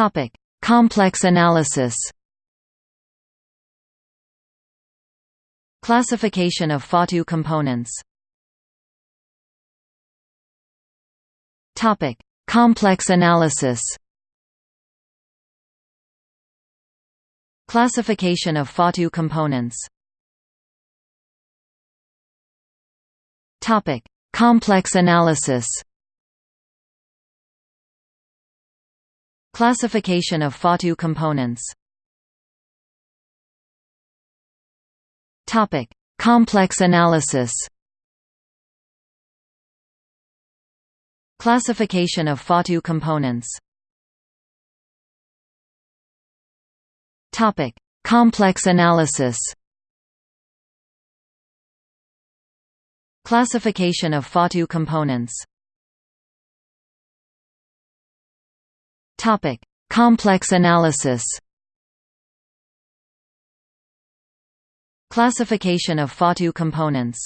Topic: Complex analysis. Classification of Fatou components. Topic: Complex analysis. Classification of Fatou components. Topic: Complex analysis. Classification of Fatou components. Complex analysis. Classification of Fatou components. Topic: Complex analysis. Classification of Fatou components. Topic: Complex analysis. Classification of Fatou components